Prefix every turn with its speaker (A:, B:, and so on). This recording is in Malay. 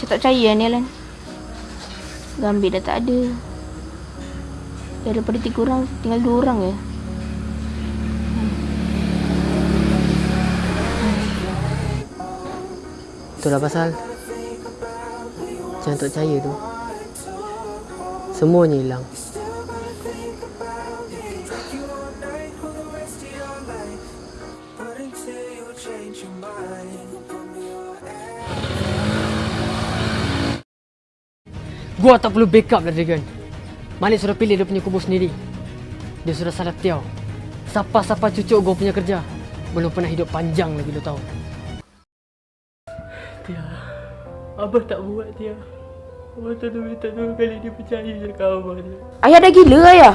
A: Macam tak percaya ni Alan. Gambit dah tak ada. Daripada tiga orang, tinggal dua orang je.
B: Itulah pasal Jangan tak percaya tu Semuanya hilang Gua tak perlu backup lah Dragon. Malik sudah pilih dia punya kubur sendiri. Dia sudah salah tiaw. Siapa-siapa cucuk gua punya kerja. Belum pernah hidup panjang lagi lu tahu. Tia Abah tak buat Tia? Abah tak tahu minta dua kali dia percaya je kat Abah
A: Ayah dah gila ayah.